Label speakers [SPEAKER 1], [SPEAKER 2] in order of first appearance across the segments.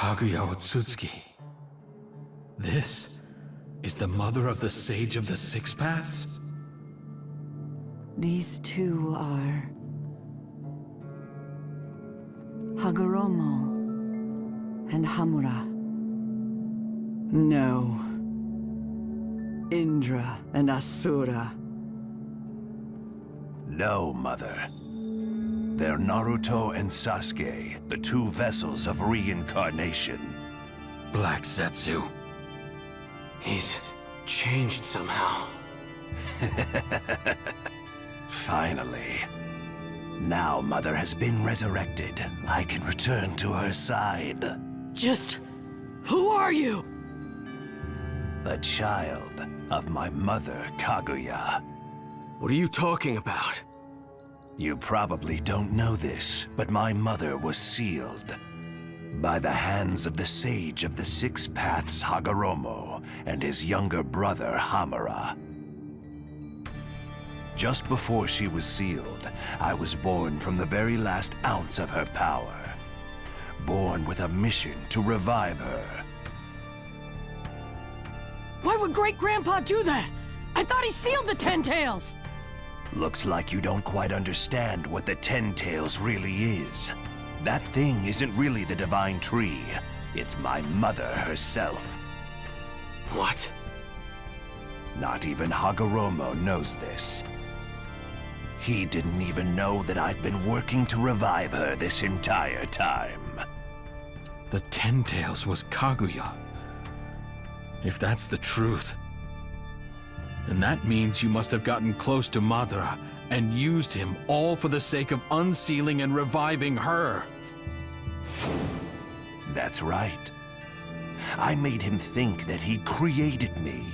[SPEAKER 1] Kaguya Otsutsuki. This is the mother of the Sage of the Six Paths?
[SPEAKER 2] These two are... Hagoromo and Hamura. No. Indra and Asura.
[SPEAKER 3] No, Mother. They're Naruto and Sasuke, the two vessels of reincarnation.
[SPEAKER 1] Black Zetsu.
[SPEAKER 4] He's changed somehow.
[SPEAKER 3] Finally. Now Mother has been resurrected. I can return to her side.
[SPEAKER 5] Just... who are you?
[SPEAKER 3] A child of my mother, Kaguya.
[SPEAKER 4] What are you talking about?
[SPEAKER 3] You probably don't know this, but my mother was sealed by the hands of the Sage of the Six Paths Hagoromo and his younger brother Hamura. Just before she was sealed, I was born from the very last ounce of her power. Born with a mission to revive her.
[SPEAKER 5] Why would Great Grandpa do that? I thought he sealed the Ten Tails!
[SPEAKER 3] Looks like you don't quite understand what the Ten Tails really is. That thing isn't really the Divine Tree. It's my mother herself.
[SPEAKER 4] What?
[SPEAKER 3] Not even Hagoromo knows this. He didn't even know that I'd been working to revive her this entire time.
[SPEAKER 1] The Ten Tails was Kaguya. If that's the truth, then that means you must have gotten close to Madara and used him all for the sake of unsealing and reviving her.
[SPEAKER 3] That's right. I made him think that he created me,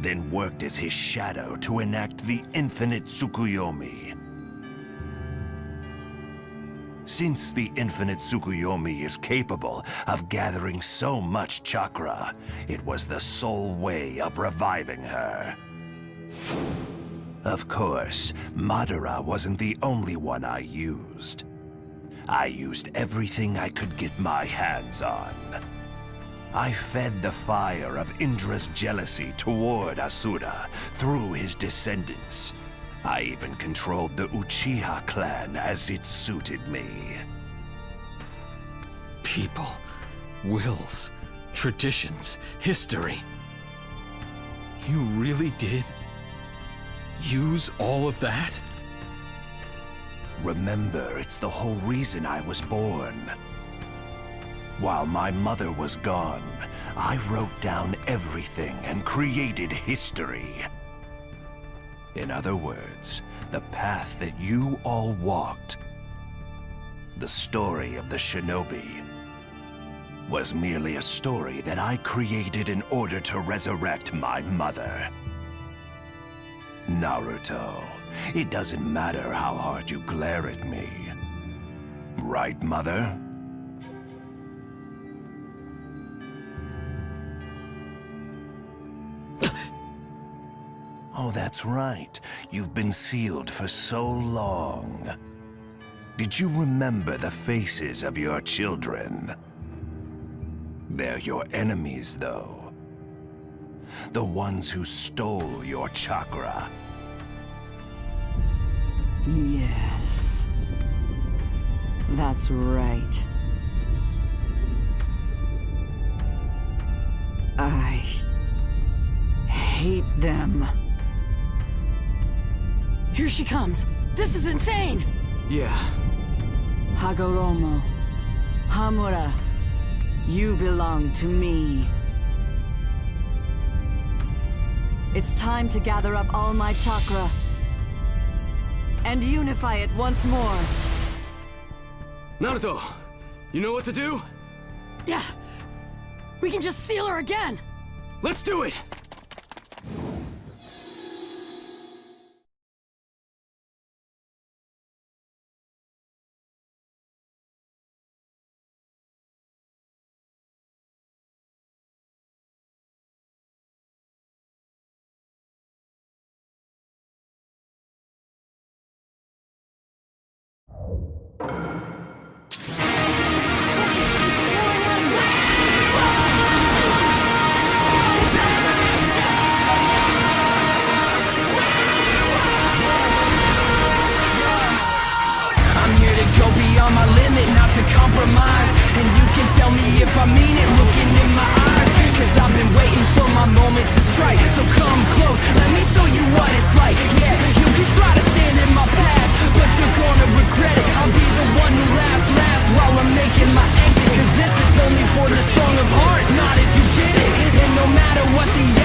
[SPEAKER 3] then worked as his shadow to enact the infinite Tsukuyomi. Since the infinite Tsukuyomi is capable of gathering so much chakra, it was the sole way of reviving her. Of course, Madara wasn't the only one I used. I used everything I could get my hands on. I fed the fire of Indra's jealousy toward Asura through his descendants. I even controlled the Uchiha clan as it suited me.
[SPEAKER 1] People, wills, traditions, history. You really did use all of that?
[SPEAKER 3] Remember, it's the whole reason I was born. While my mother was gone, I wrote down everything and created history. In other words, the path that you all walked, the story of the shinobi, was merely a story that I created in order to resurrect my mother. Naruto, it doesn't matter how hard you glare at me. Right, Mother? oh, that's right. You've been sealed for so long. Did you remember the faces of your children? They're your enemies, though. The ones who stole your chakra.
[SPEAKER 2] Yes. That's right. I... hate them.
[SPEAKER 5] Here she comes. This is insane!
[SPEAKER 4] Yeah.
[SPEAKER 2] Hagoromo. Hamura. You belong to me. It's time to gather up all my chakra. And unify it once more.
[SPEAKER 4] Naruto, you know what to do?
[SPEAKER 5] Yeah. We can just seal her again!
[SPEAKER 4] Let's do it!
[SPEAKER 6] Yeah, you can try to stand in my path But you're gonna regret it. I'll be the one who laughs last While I'm making my exit Cause this is only for the song of heart Not if you get it. And no matter what the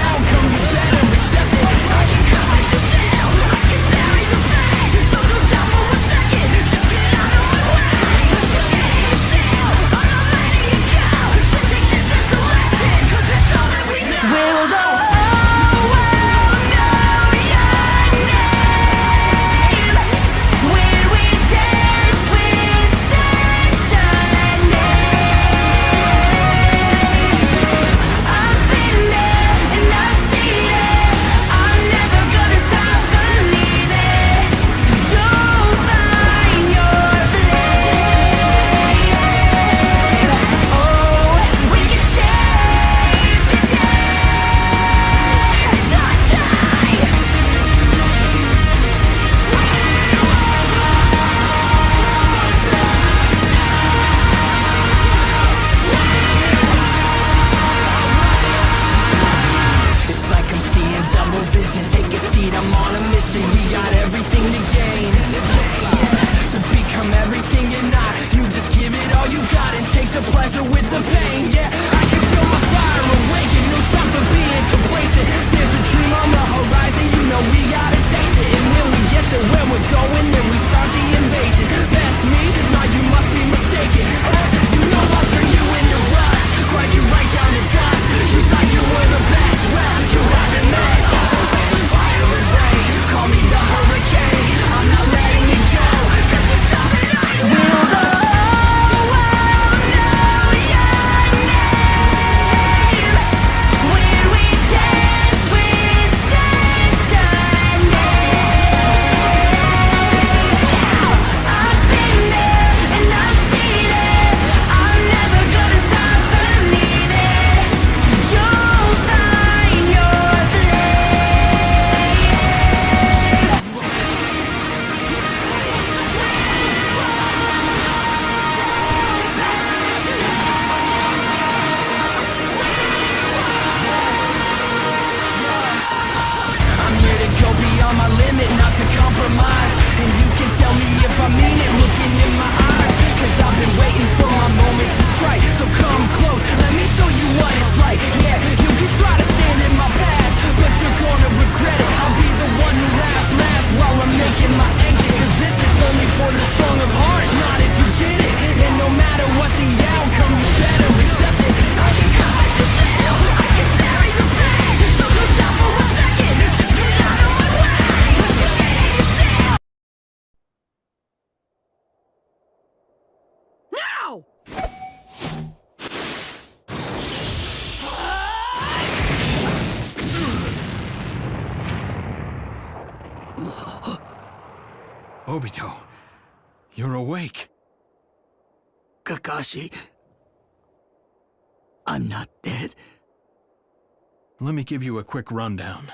[SPEAKER 3] Kakashi. I'm not dead.
[SPEAKER 1] Let me give you a quick rundown.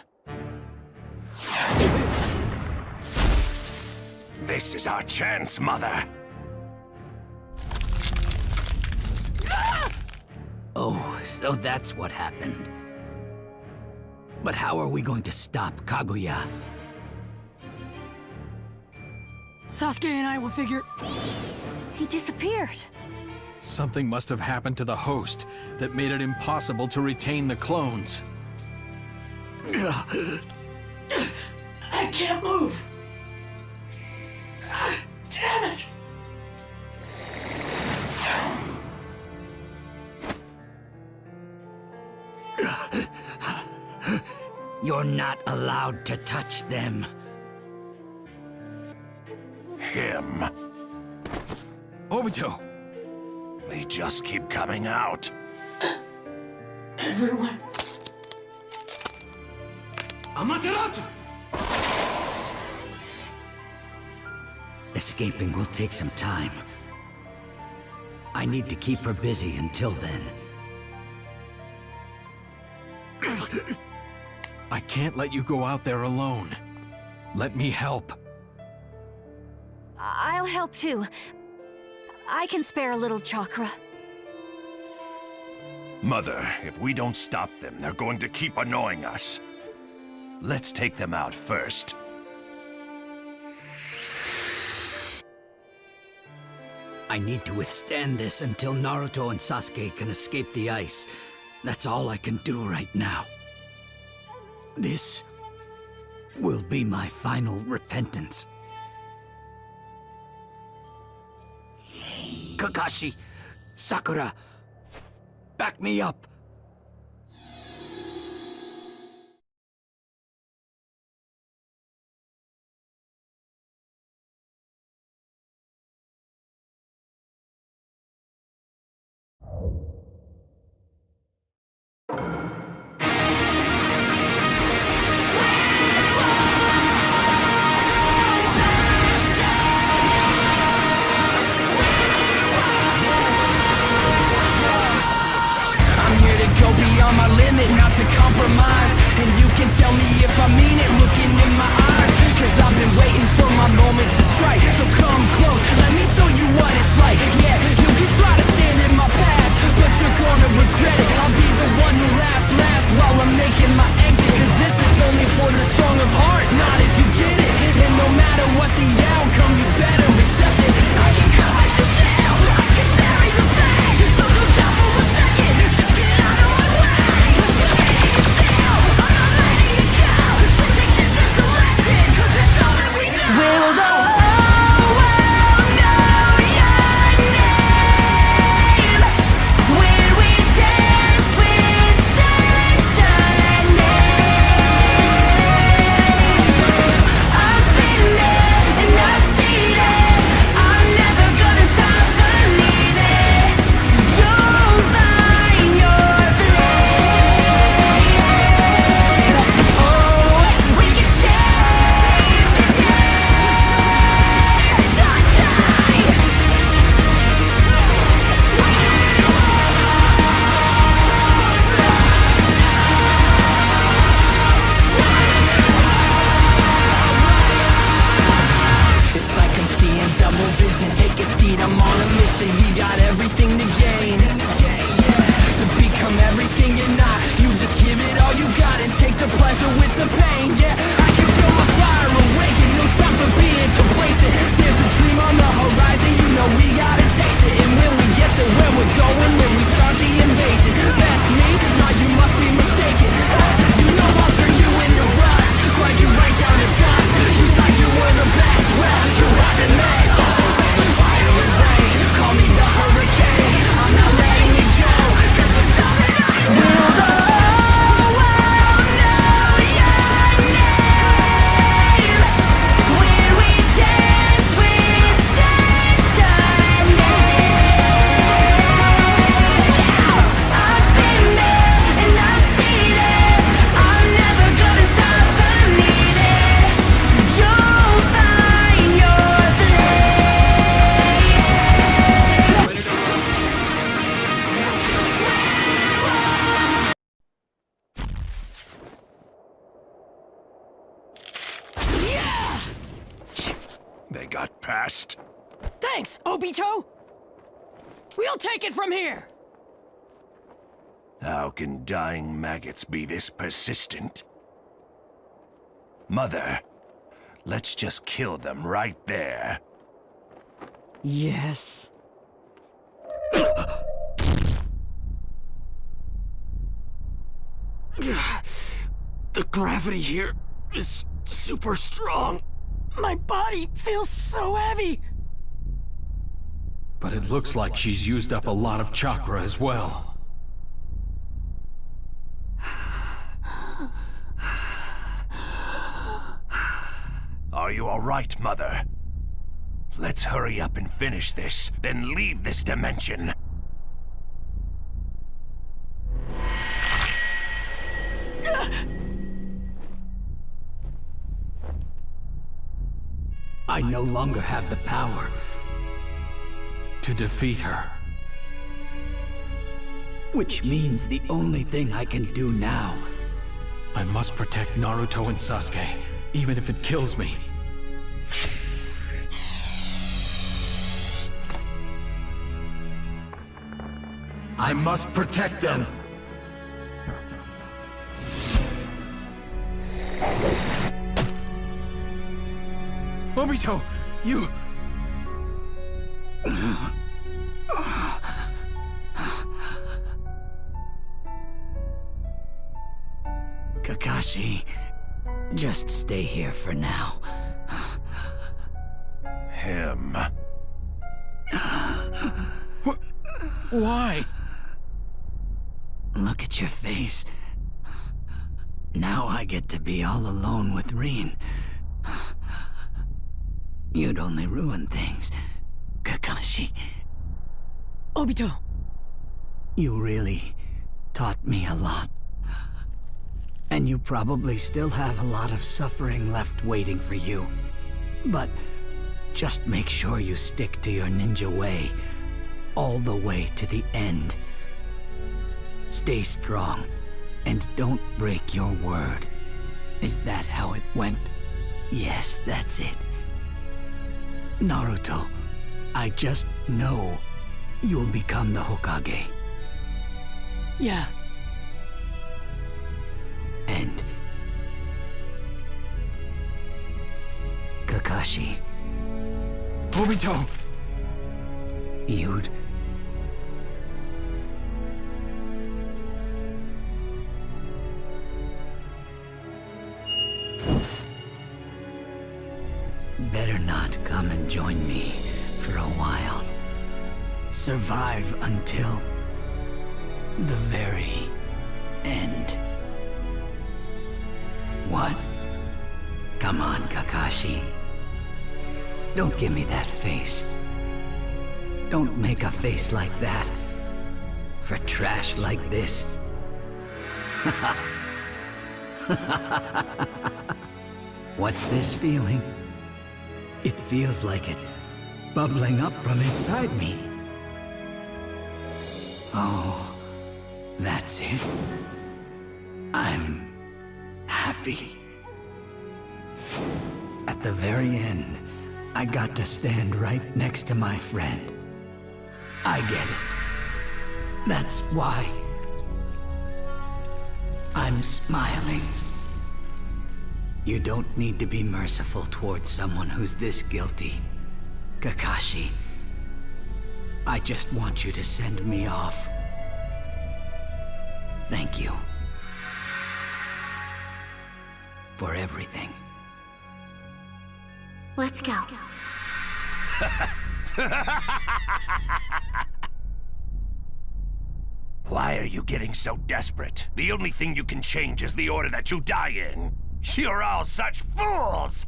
[SPEAKER 3] This is our chance, Mother.
[SPEAKER 7] Oh, so that's what happened. But how are we going to stop Kaguya?
[SPEAKER 5] Sasuke and I will figure...
[SPEAKER 8] He disappeared.
[SPEAKER 1] Something must have happened to the host that made it impossible to retain the clones.
[SPEAKER 5] I can't move. Damn it.
[SPEAKER 7] You're not allowed to touch them.
[SPEAKER 3] Him.
[SPEAKER 1] Obito!
[SPEAKER 3] They just keep coming out.
[SPEAKER 5] Everyone.
[SPEAKER 4] Amaterasu!
[SPEAKER 7] Escaping will take some time. I need to keep her busy until then.
[SPEAKER 1] I can't let you go out there alone. Let me help.
[SPEAKER 8] I'll help too. I can spare a little chakra.
[SPEAKER 3] Mother, if we don't stop them, they're going to keep annoying us. Let's take them out first.
[SPEAKER 6] I need to withstand this until Naruto and Sasuke can escape the ice. That's all I can do right now. This will be my final repentance. Kakashi! Sakura! Back me up!
[SPEAKER 3] dying maggots be this persistent? Mother, let's just kill them right there.
[SPEAKER 5] Yes.
[SPEAKER 4] the gravity here is super strong.
[SPEAKER 5] My body feels so heavy.
[SPEAKER 1] But it looks like she's used up a lot of chakra as well.
[SPEAKER 3] Are you alright, Mother? Let's hurry up and finish this, then leave this dimension.
[SPEAKER 6] I no longer have the power
[SPEAKER 1] to defeat her.
[SPEAKER 6] Which means the only thing I can do now...
[SPEAKER 1] I must protect Naruto and Sasuke even if it kills me.
[SPEAKER 7] I must protect them!
[SPEAKER 1] Obito, you...
[SPEAKER 7] Kakashi just stay here for now.
[SPEAKER 3] Him.
[SPEAKER 1] Why?
[SPEAKER 7] Look at your face. Now I get to be all alone with Rin. You'd only ruin things, Kakashi.
[SPEAKER 5] Obito,
[SPEAKER 7] You really taught me a lot. Probably still have a lot of suffering left waiting for you. But just make sure you stick to your ninja way all the way to the end. Stay strong and don't break your word. Is that how it went? Yes, that's it. Naruto, I just know you'll become the Hokage.
[SPEAKER 5] yeah,
[SPEAKER 7] And Kakashi,
[SPEAKER 1] Obito!
[SPEAKER 7] you'd better not come and join me for a while. Survive until the very end. What? Come on, Kakashi. Don't give me that face. Don't make a face like that. For trash like this. What's this feeling? It feels like it bubbling up from inside me. Oh, that's it. I'm happy. At the very end, I got to stand right next to my friend. I get it. That's why I'm smiling. You don't need to be merciful towards someone who's this guilty. Kakashi. I just want you to send me off. Thank you. For everything.
[SPEAKER 9] Let's go.
[SPEAKER 3] Why are you getting so desperate? The only thing you can change is the order that you die in. You're all such fools!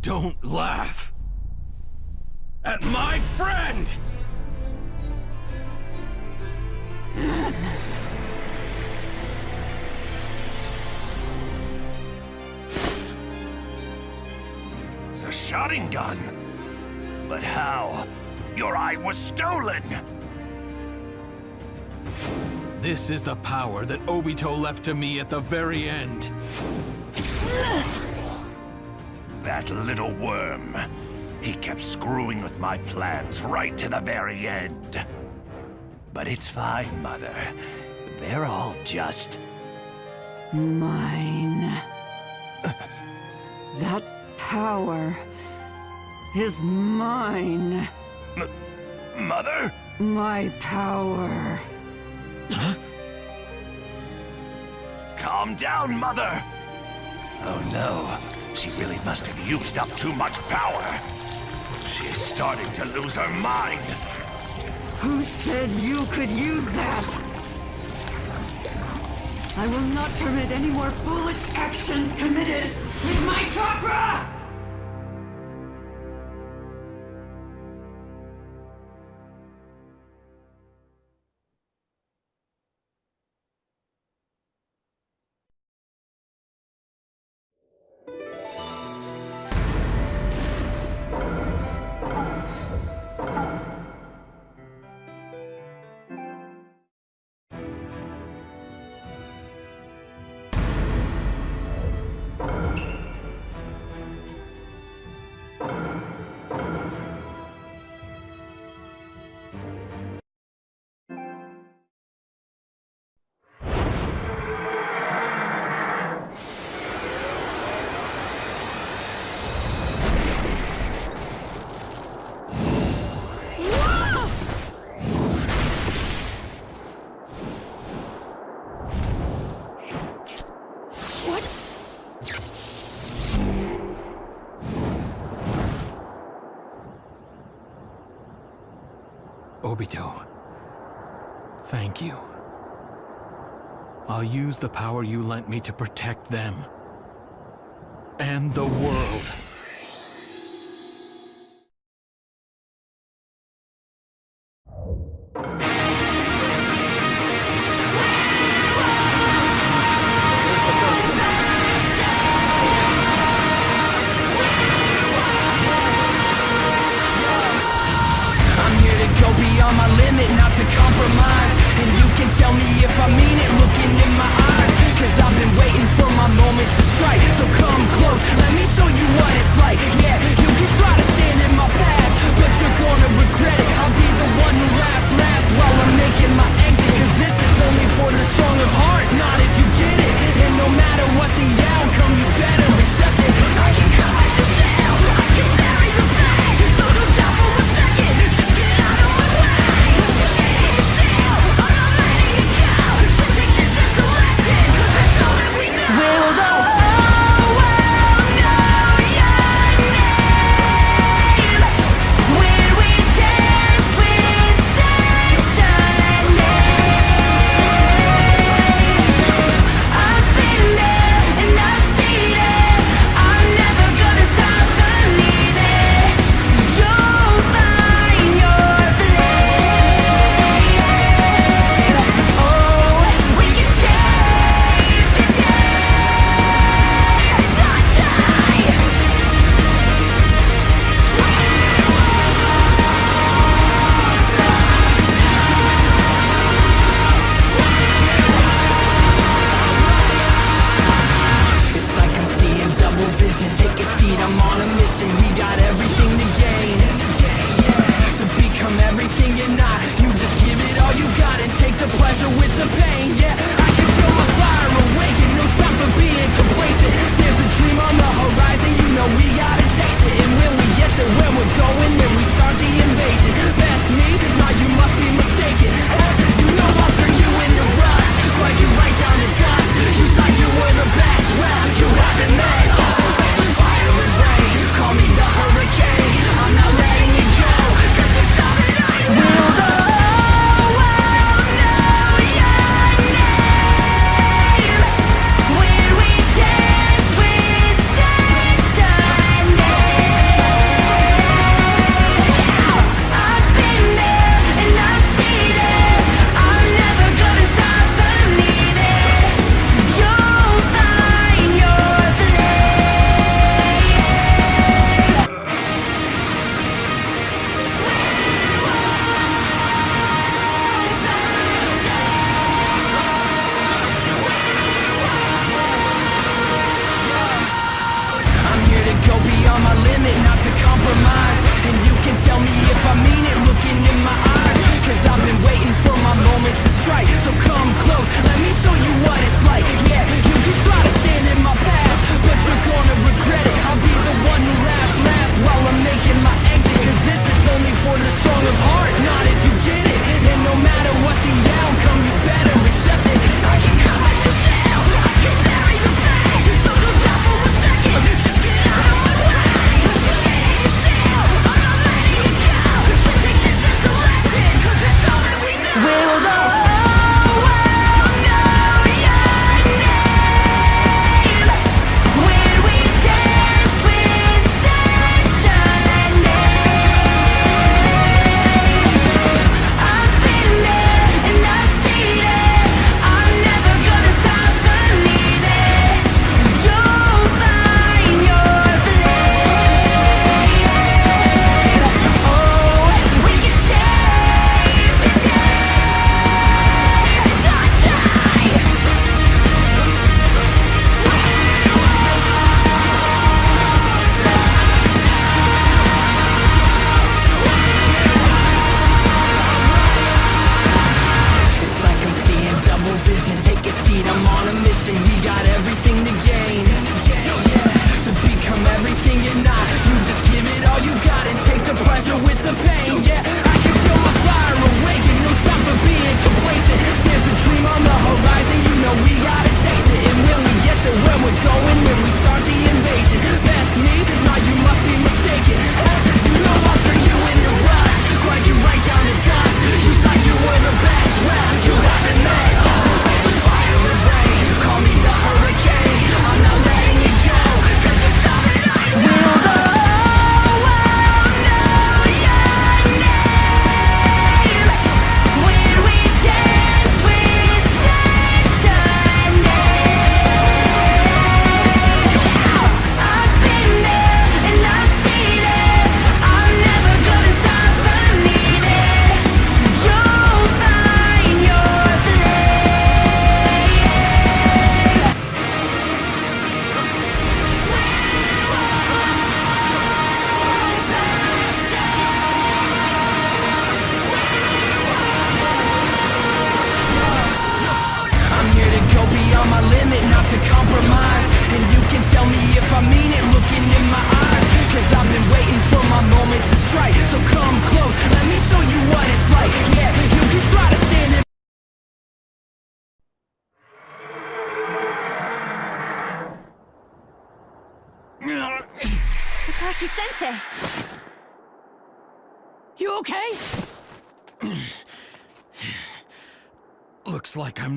[SPEAKER 1] Don't laugh! At my friend!
[SPEAKER 3] The Sharingan? But how? Your eye was stolen!
[SPEAKER 1] This is the power that Obito left to me at the very end.
[SPEAKER 3] That little worm. He kept screwing with my plans right to the very end. But it's fine, Mother. They're all just...
[SPEAKER 2] Mine. That power is mine.
[SPEAKER 3] Mother?
[SPEAKER 2] My power. Huh?
[SPEAKER 3] Calm down, Mother! Oh no, she really must have used up too much power. She's starting to lose her mind.
[SPEAKER 2] Who said you could use that? I will not permit any more foolish actions committed with my chakra!
[SPEAKER 6] Obito. Thank you. I'll use the power you lent me to protect them. And the world.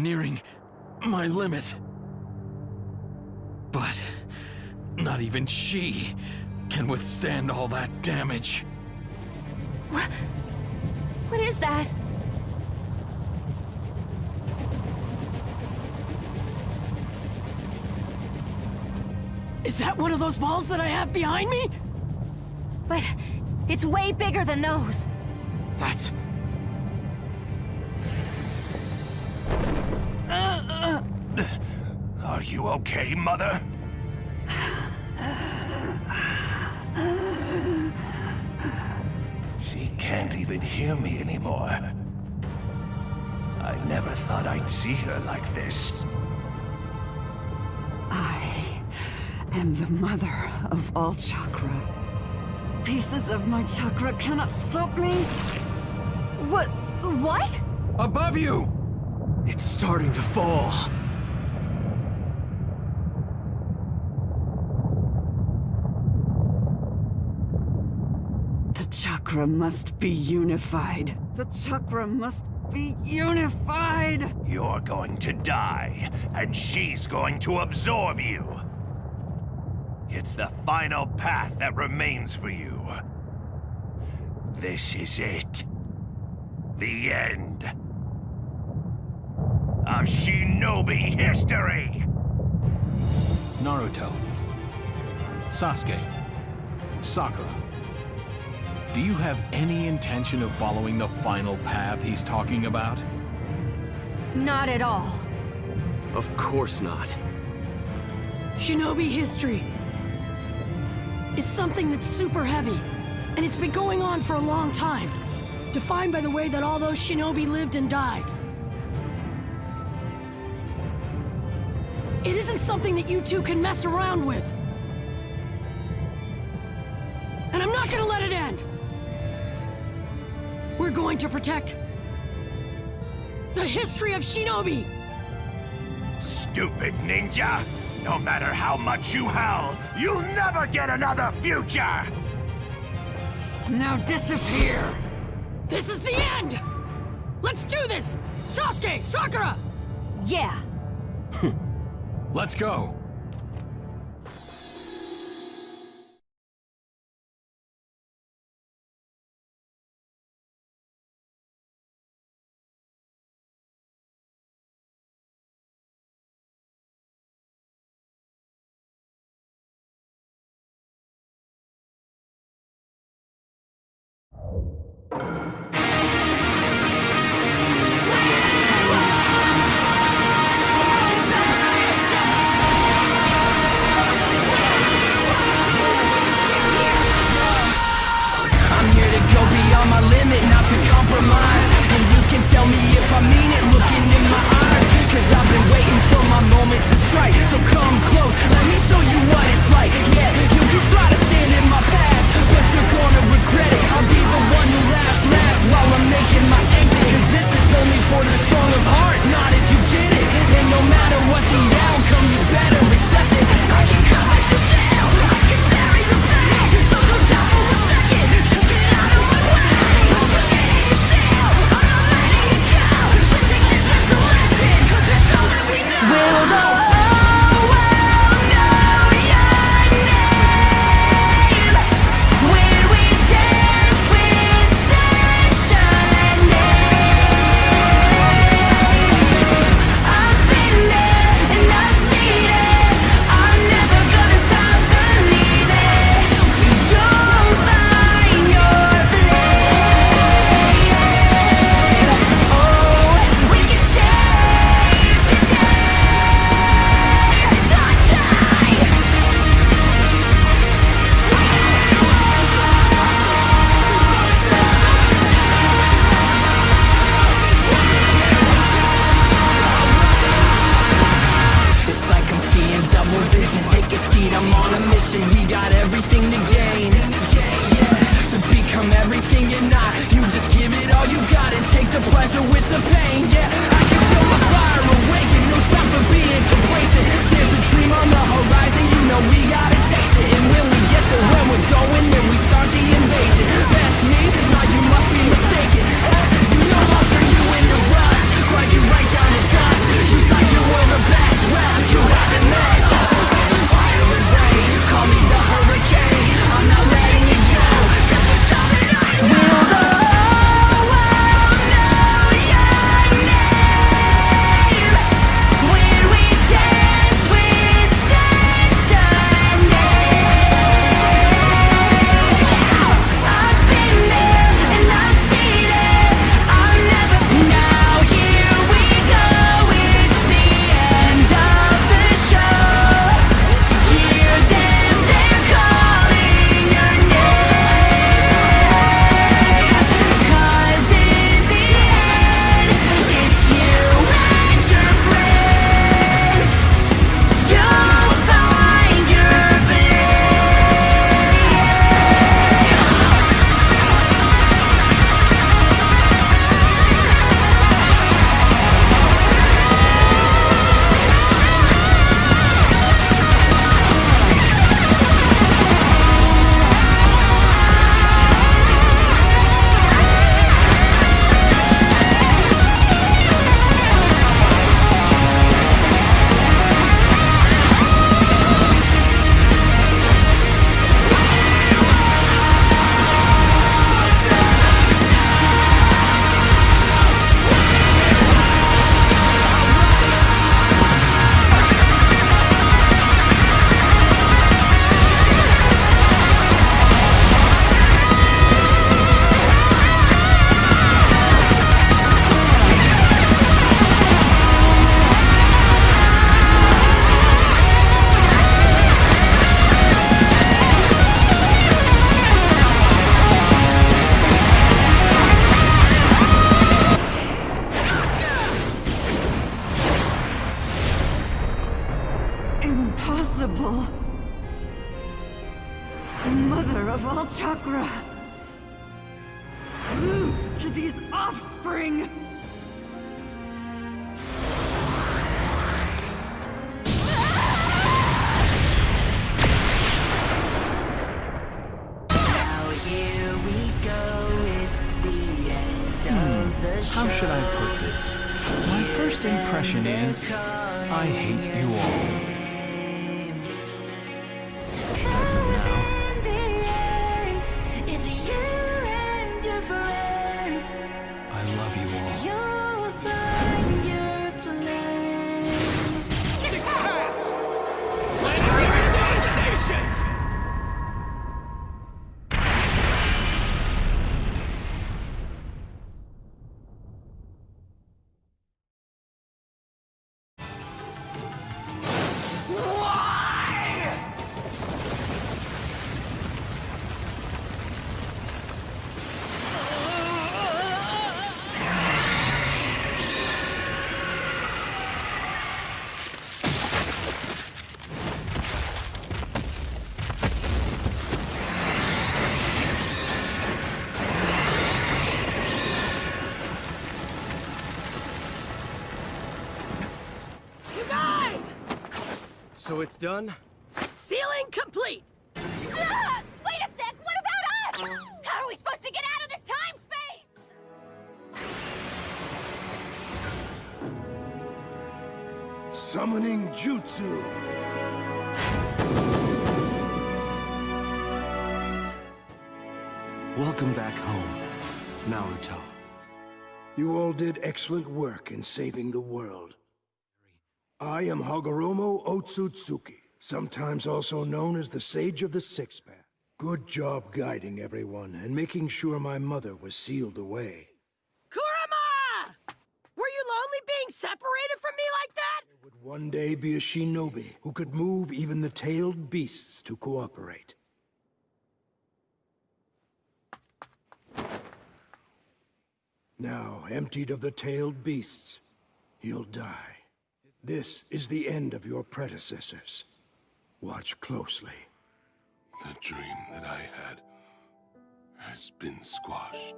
[SPEAKER 6] Nearing my limit. But not even she can withstand all that damage.
[SPEAKER 8] What? What is that?
[SPEAKER 5] Is that one of those balls that I have behind me?
[SPEAKER 8] But it's way bigger than those.
[SPEAKER 4] That's...
[SPEAKER 3] you okay, Mother? She can't even hear me anymore. I never thought I'd see her like this.
[SPEAKER 2] I am the mother of all chakra. Pieces of my chakra cannot stop me.
[SPEAKER 8] What? What?
[SPEAKER 6] Above you!
[SPEAKER 4] It's starting to fall.
[SPEAKER 2] The chakra must be unified. The chakra must be unified.
[SPEAKER 3] You're going to die, and she's going to absorb you. It's the final path that remains for you. This is it. The end. Of Shinobi history!
[SPEAKER 6] Naruto. Sasuke. Sakura. Do you have any intention of following the final path he's talking about?
[SPEAKER 8] Not at all.
[SPEAKER 4] Of course not.
[SPEAKER 5] Shinobi history is something that's super heavy, and it's been going on for a long time, defined by the way that all those shinobi lived and died. It isn't something that you two can mess around with. And I'm not gonna let it end. We're going to protect the history of shinobi.
[SPEAKER 3] Stupid ninja! No matter how much you howl, you'll never get another future!
[SPEAKER 2] Now disappear.
[SPEAKER 5] This is the end! Let's do this! Sasuke! Sakura!
[SPEAKER 8] Yeah.
[SPEAKER 6] Let's go!
[SPEAKER 10] So it's done?
[SPEAKER 5] Sealing complete!
[SPEAKER 8] Ah! Wait a sec! What about us? How are we supposed to get out of this time space?
[SPEAKER 3] Summoning Jutsu!
[SPEAKER 10] Welcome back home, Naruto.
[SPEAKER 11] You all did excellent work in saving the world. I am Hagoromo Otsutsuki, sometimes also known as the Sage of the Six Path. Good job guiding everyone and making sure my mother was sealed away.
[SPEAKER 5] Kurama! Were you lonely being separated from me like that?
[SPEAKER 11] Would one day be a shinobi who could move even the tailed beasts to cooperate. Now, emptied of the tailed beasts, he'll die. This is the end of your predecessors. Watch closely.
[SPEAKER 12] The dream that I had has been squashed.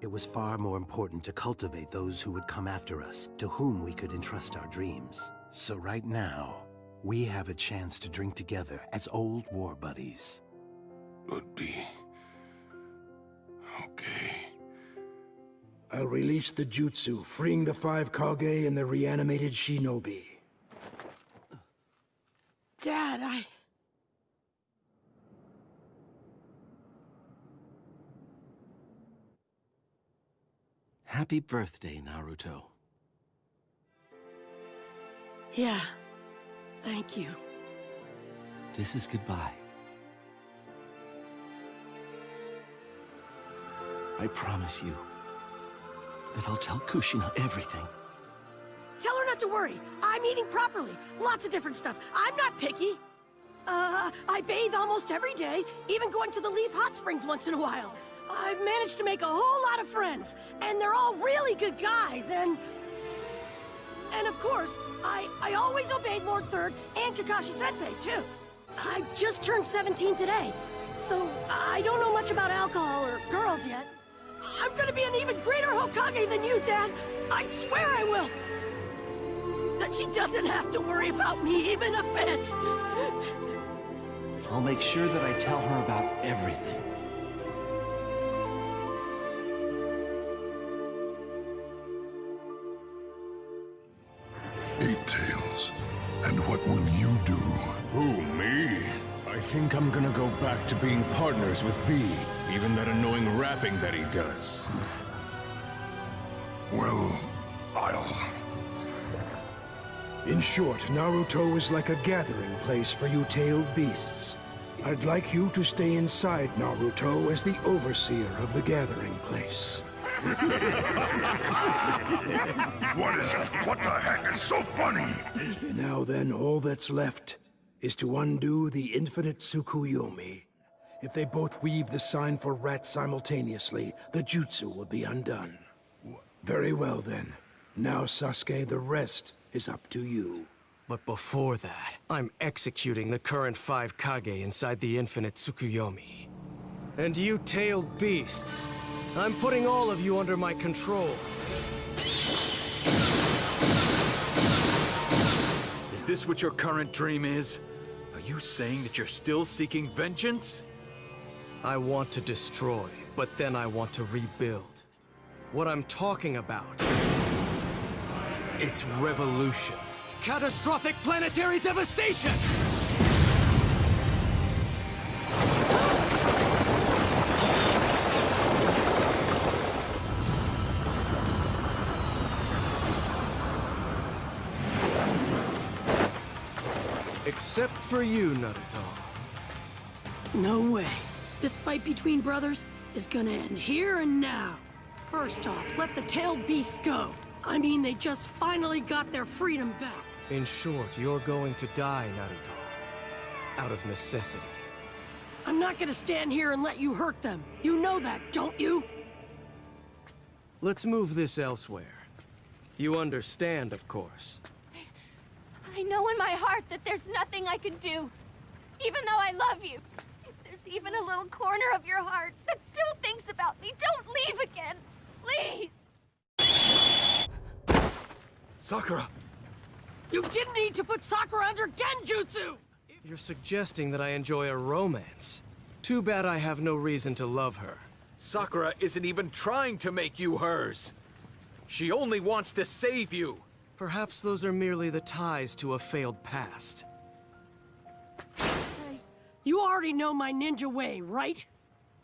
[SPEAKER 13] It was far more important to cultivate those who would come after us, to whom we could entrust our dreams. So right now, we have a chance to drink together as old war buddies.
[SPEAKER 12] Would be... okay.
[SPEAKER 11] I'll release the jutsu, freeing the five Kage and the reanimated shinobi.
[SPEAKER 5] Dad, I...
[SPEAKER 10] Happy birthday, Naruto.
[SPEAKER 5] Yeah. Thank you.
[SPEAKER 10] This is goodbye. I promise you that I'll tell Kushina everything.
[SPEAKER 5] Tell her not to worry. I'm eating properly. Lots of different stuff. I'm not picky. Uh, I bathe almost every day, even going to the Leaf Hot Springs once in a while. I've managed to make a whole lot of friends, and they're all really good guys, and... And of course, I, I always obeyed Lord Third and Kakashi-sensei, too. I just turned 17 today, so I don't know much about alcohol or girls yet. I'm gonna be an even greater Hokage than you, Dad! I swear I will! That she doesn't have to worry about me even a bit!
[SPEAKER 10] I'll make sure that I tell her about everything.
[SPEAKER 12] Eight Tails. And what will you do?
[SPEAKER 14] Who, me? I think I'm gonna go back to being partners with B. Even that annoying rapping that he does.
[SPEAKER 12] Well, I'll...
[SPEAKER 11] In short, Naruto is like a gathering place for you tailed beasts. I'd like you to stay inside Naruto as the overseer of the gathering place.
[SPEAKER 12] What is it? What the heck is so funny?
[SPEAKER 11] Now then, all that's left is to undo the infinite Tsukuyomi. If they both weave the sign for Rat simultaneously, the jutsu will be undone. Very well then. Now, Sasuke, the rest is up to you.
[SPEAKER 4] But before that, I'm executing the current five Kage inside the infinite Tsukuyomi. And you tailed beasts, I'm putting all of you under my control.
[SPEAKER 6] Is this what your current dream is? Are you saying that you're still seeking vengeance?
[SPEAKER 4] I want to destroy, but then I want to rebuild. What I'm talking about, it's revolution. Catastrophic planetary devastation! Except for you, Naruto.
[SPEAKER 5] No way. This fight between brothers is gonna end here and now. First off, let the tailed beasts go. I mean, they just finally got their freedom back.
[SPEAKER 4] In short, you're going to die, Naruto. Out of necessity.
[SPEAKER 5] I'm not gonna stand here and let you hurt them. You know that, don't you?
[SPEAKER 4] Let's move this elsewhere. You understand, of course.
[SPEAKER 8] I know in my heart that there's nothing I can do. Even though I love you. If there's even a little corner of your heart that still thinks about me, don't leave again. Please!
[SPEAKER 6] Sakura!
[SPEAKER 5] You didn't need to put Sakura under Genjutsu!
[SPEAKER 4] You're suggesting that I enjoy a romance. Too bad I have no reason to love her.
[SPEAKER 6] Sakura isn't even trying to make you hers. She only wants to save you.
[SPEAKER 4] Perhaps those are merely the ties to a failed past.
[SPEAKER 5] You already know my ninja way, right?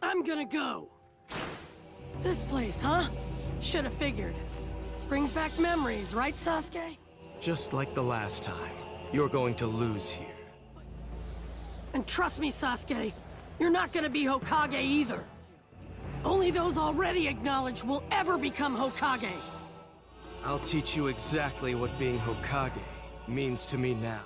[SPEAKER 5] I'm gonna go. This place, huh? Should have figured. Brings back memories, right, Sasuke?
[SPEAKER 4] Just like the last time, you're going to lose here.
[SPEAKER 5] And trust me, Sasuke, you're not gonna be Hokage either. Only those already acknowledged will ever become Hokage.
[SPEAKER 4] I'll teach you exactly what being Hokage means to me now.